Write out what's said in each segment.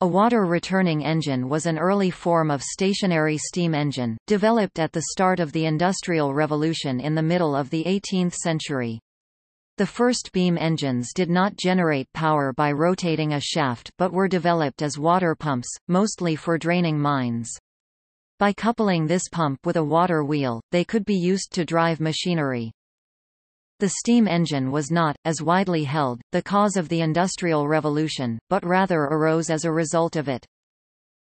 A water-returning engine was an early form of stationary steam engine, developed at the start of the Industrial Revolution in the middle of the 18th century. The first beam engines did not generate power by rotating a shaft but were developed as water pumps, mostly for draining mines. By coupling this pump with a water wheel, they could be used to drive machinery. The steam engine was not, as widely held, the cause of the Industrial Revolution, but rather arose as a result of it.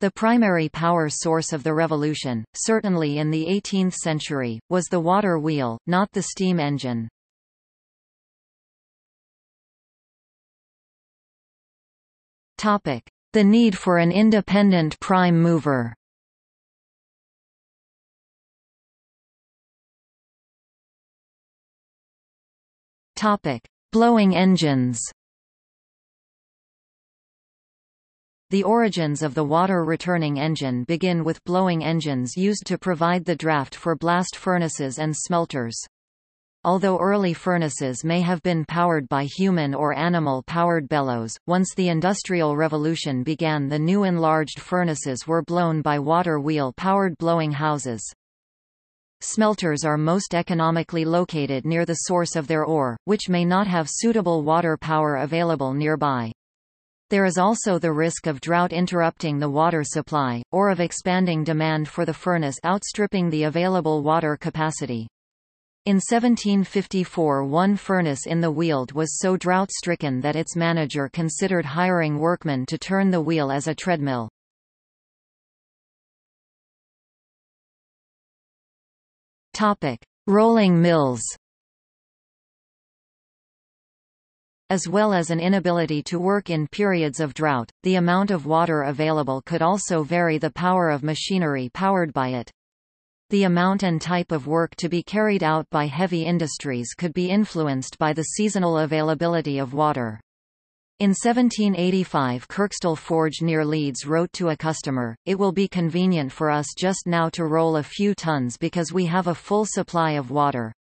The primary power source of the revolution, certainly in the 18th century, was the water wheel, not the steam engine. The need for an independent prime mover Topic: Blowing engines. The origins of the water-returning engine begin with blowing engines used to provide the draft for blast furnaces and smelters. Although early furnaces may have been powered by human or animal-powered bellows, once the Industrial Revolution began the new enlarged furnaces were blown by water wheel-powered blowing houses. Smelters are most economically located near the source of their ore, which may not have suitable water power available nearby. There is also the risk of drought interrupting the water supply, or of expanding demand for the furnace outstripping the available water capacity. In 1754 one furnace in the Weald was so drought-stricken that its manager considered hiring workmen to turn the wheel as a treadmill. Topic: Rolling mills. As well as an inability to work in periods of drought, the amount of water available could also vary the power of machinery powered by it. The amount and type of work to be carried out by heavy industries could be influenced by the seasonal availability of water. In 1785 Kirkstall Forge near Leeds wrote to a customer, It will be convenient for us just now to roll a few tons because we have a full supply of water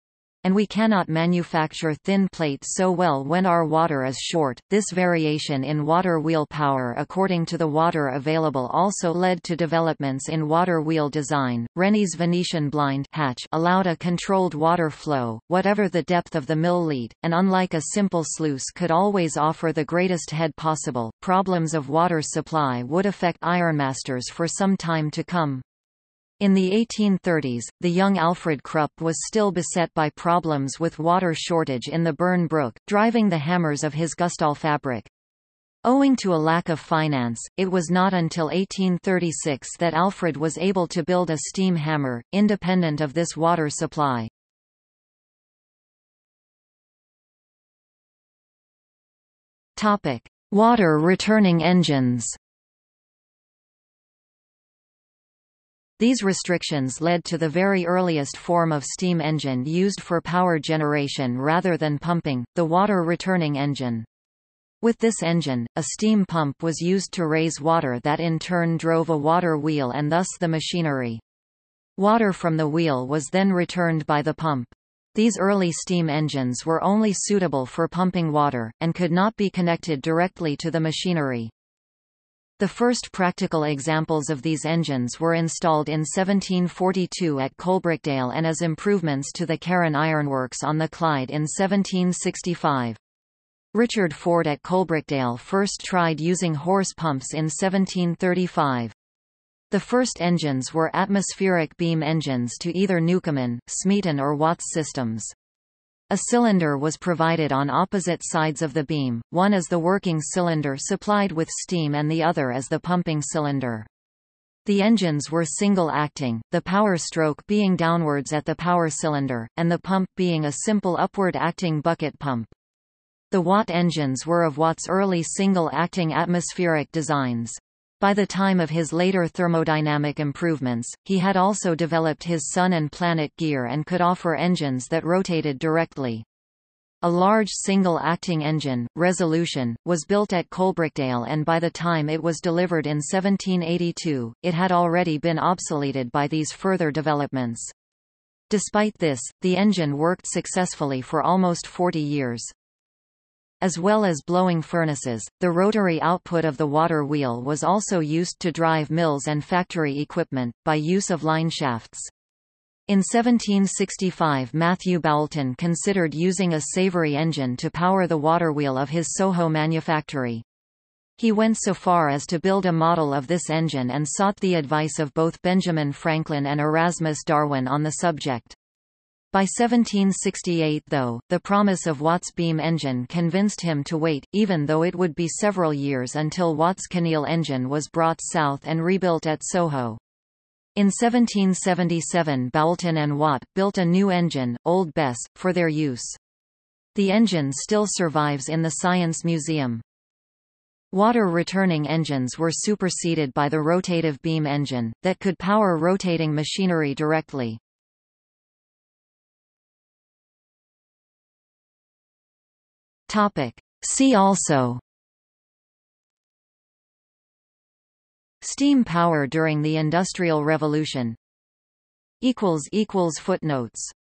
and we cannot manufacture thin plates so well when our water is short. This variation in water wheel power according to the water available also led to developments in water wheel design. Rennie's Venetian blind hatch allowed a controlled water flow, whatever the depth of the mill lead, and unlike a simple sluice could always offer the greatest head possible. Problems of water supply would affect ironmasters for some time to come. In the 1830s, the young Alfred Krupp was still beset by problems with water shortage in the Burn Brook, driving the hammers of his fabric. Owing to a lack of finance, it was not until 1836 that Alfred was able to build a steam hammer, independent of this water supply. Water returning engines These restrictions led to the very earliest form of steam engine used for power generation rather than pumping, the water-returning engine. With this engine, a steam pump was used to raise water that in turn drove a water wheel and thus the machinery. Water from the wheel was then returned by the pump. These early steam engines were only suitable for pumping water, and could not be connected directly to the machinery. The first practical examples of these engines were installed in 1742 at Coalbrookdale and as improvements to the Carron Ironworks on the Clyde in 1765. Richard Ford at Coalbrookdale first tried using horse pumps in 1735. The first engines were atmospheric beam engines to either Newcomen, Smeaton or Watts systems. A cylinder was provided on opposite sides of the beam, one as the working cylinder supplied with steam and the other as the pumping cylinder. The engines were single-acting, the power stroke being downwards at the power cylinder, and the pump being a simple upward-acting bucket pump. The Watt engines were of Watt's early single-acting atmospheric designs. By the time of his later thermodynamic improvements, he had also developed his Sun and Planet gear and could offer engines that rotated directly. A large single-acting engine, Resolution, was built at Coalbrookdale and by the time it was delivered in 1782, it had already been obsoleted by these further developments. Despite this, the engine worked successfully for almost 40 years. As well as blowing furnaces, the rotary output of the water wheel was also used to drive mills and factory equipment, by use of line shafts. In 1765 Matthew Boulton considered using a Savery engine to power the waterwheel of his Soho manufactory. He went so far as to build a model of this engine and sought the advice of both Benjamin Franklin and Erasmus Darwin on the subject. By 1768 though, the promise of Watt's beam engine convinced him to wait, even though it would be several years until Watt's Kinneil engine was brought south and rebuilt at Soho. In 1777 Boulton and Watt built a new engine, Old Bess, for their use. The engine still survives in the Science Museum. Water-returning engines were superseded by the rotative beam engine, that could power rotating machinery directly. See also. Steam power during the Industrial Revolution. Footnotes